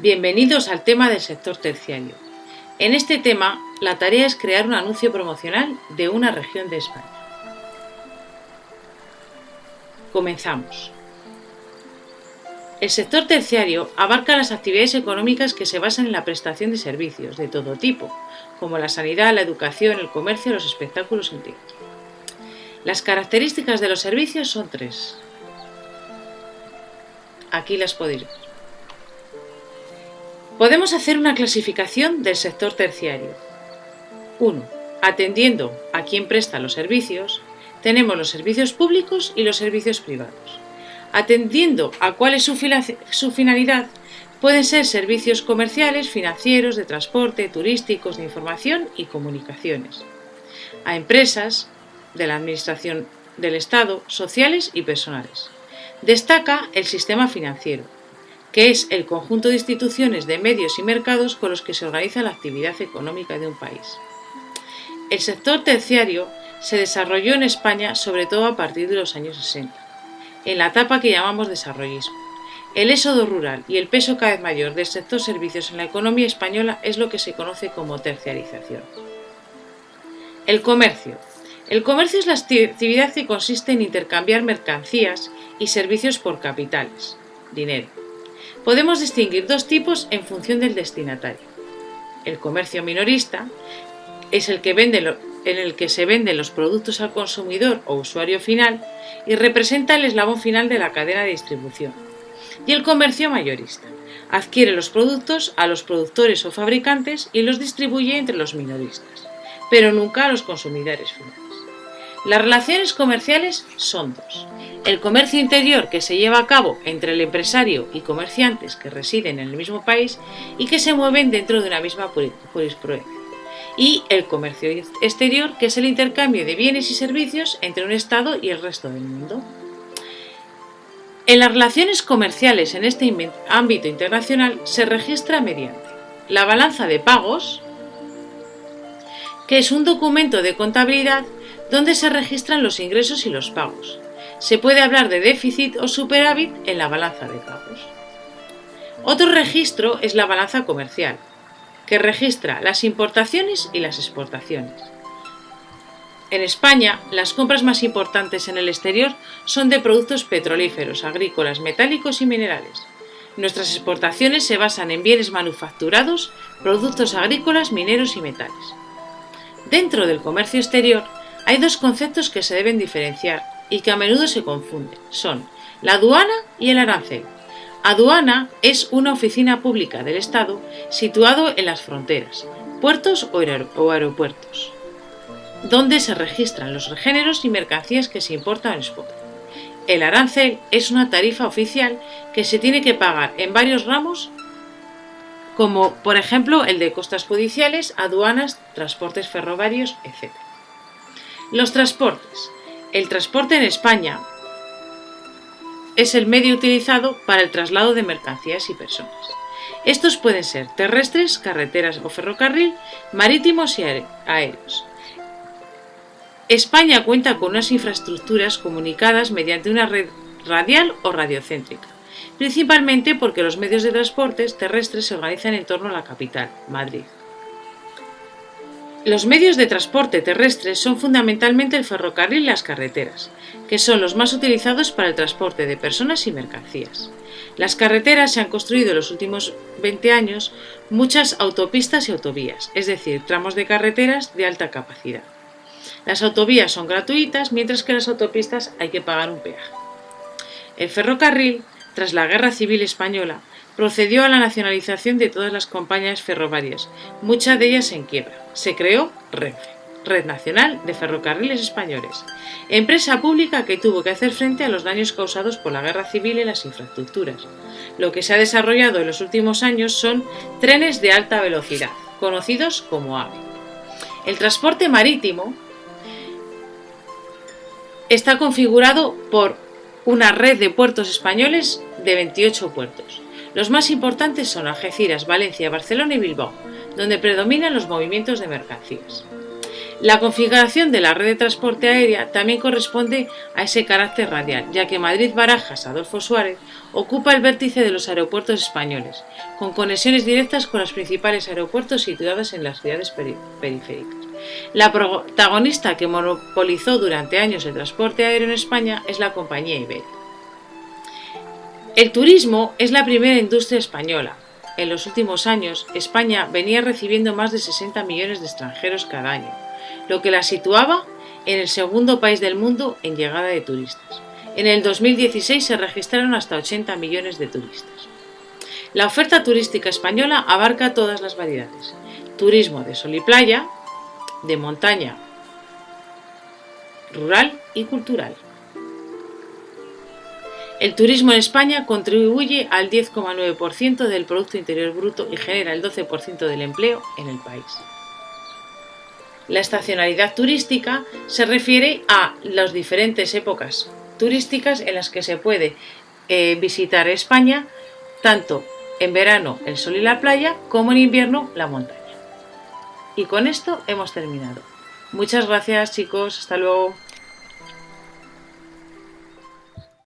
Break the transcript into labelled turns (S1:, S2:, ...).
S1: Bienvenidos al tema del sector terciario. En este tema, la tarea es crear un anuncio promocional de una región de España. Comenzamos. El sector terciario abarca las actividades económicas que se basan en la prestación de servicios de todo tipo, como la sanidad, la educación, el comercio, los espectáculos, el teatro. Las características de los servicios son tres. Aquí las podéis ver. Podemos hacer una clasificación del sector terciario. 1. Atendiendo a quien presta los servicios, tenemos los servicios públicos y los servicios privados. Atendiendo a cuál es su finalidad, pueden ser servicios comerciales, financieros, de transporte, turísticos, de información y comunicaciones. A empresas de la Administración del Estado, sociales y personales. Destaca el sistema financiero, que es el conjunto de instituciones de medios y mercados con los que se organiza la actividad económica de un país. El sector terciario se desarrolló en España sobre todo a partir de los años 60, en la etapa que llamamos desarrollismo. El éxodo rural y el peso cada vez mayor del sector servicios en la economía española es lo que se conoce como terciarización. El comercio. El comercio es la actividad que consiste en intercambiar mercancías y servicios por capitales, dinero. Podemos distinguir dos tipos en función del destinatario. El comercio minorista es el que vende en el que se venden los productos al consumidor o usuario final y representa el eslabón final de la cadena de distribución. Y el comercio mayorista adquiere los productos a los productores o fabricantes y los distribuye entre los minoristas, pero nunca a los consumidores finales. Las relaciones comerciales son dos. El comercio interior que se lleva a cabo entre el empresario y comerciantes que residen en el mismo país y que se mueven dentro de una misma jurisprudencia. Y el comercio exterior que es el intercambio de bienes y servicios entre un Estado y el resto del mundo. En las relaciones comerciales en este ámbito internacional se registra mediante la balanza de pagos, que es un documento de contabilidad donde se registran los ingresos y los pagos. Se puede hablar de déficit o superávit en la balanza de pagos. Otro registro es la balanza comercial, que registra las importaciones y las exportaciones. En España, las compras más importantes en el exterior son de productos petrolíferos, agrícolas, metálicos y minerales. Nuestras exportaciones se basan en bienes manufacturados, productos agrícolas, mineros y metales. Dentro del comercio exterior hay dos conceptos que se deben diferenciar y que a menudo se confunden. Son la aduana y el arancel. Aduana es una oficina pública del Estado situado en las fronteras, puertos o aeropuertos, donde se registran los géneros y mercancías que se importan o exportan. El arancel es una tarifa oficial que se tiene que pagar en varios ramos como por ejemplo el de costas judiciales, aduanas, transportes ferroviarios, etc. Los transportes. El transporte en España es el medio utilizado para el traslado de mercancías y personas. Estos pueden ser terrestres, carreteras o ferrocarril, marítimos y aéreos. España cuenta con unas infraestructuras comunicadas mediante una red radial o radiocéntrica, principalmente porque los medios de transporte terrestres se organizan en torno a la capital, Madrid. Los medios de transporte terrestres son fundamentalmente el ferrocarril y las carreteras, que son los más utilizados para el transporte de personas y mercancías. Las carreteras se han construido en los últimos 20 años muchas autopistas y autovías, es decir, tramos de carreteras de alta capacidad. Las autovías son gratuitas, mientras que las autopistas hay que pagar un peaje. El ferrocarril, tras la Guerra Civil Española, procedió a la nacionalización de todas las compañías ferroviarias, muchas de ellas en quiebra. Se creó Renfe, Red Nacional de Ferrocarriles Españoles, empresa pública que tuvo que hacer frente a los daños causados por la guerra civil en las infraestructuras. Lo que se ha desarrollado en los últimos años son trenes de alta velocidad, conocidos como AVE. El transporte marítimo está configurado por una red de puertos españoles de 28 puertos. Los más importantes son Algeciras, Valencia, Barcelona y Bilbao, donde predominan los movimientos de mercancías. La configuración de la red de transporte aérea también corresponde a ese carácter radial, ya que Madrid-Barajas Adolfo Suárez ocupa el vértice de los aeropuertos españoles, con conexiones directas con los principales aeropuertos situados en las ciudades periféricas. La protagonista que monopolizó durante años el transporte aéreo en España es la compañía Iberia. El turismo es la primera industria española. En los últimos años, España venía recibiendo más de 60 millones de extranjeros cada año, lo que la situaba en el segundo país del mundo en llegada de turistas. En el 2016 se registraron hasta 80 millones de turistas. La oferta turística española abarca todas las variedades. Turismo de sol y playa, de montaña, rural y cultural. El turismo en España contribuye al 10,9% del Producto Interior Bruto y genera el 12% del empleo en el país. La estacionalidad turística se refiere a las diferentes épocas turísticas en las que se puede eh, visitar España, tanto en verano el sol y la playa como en invierno la montaña. Y con esto hemos terminado. Muchas gracias chicos, hasta luego.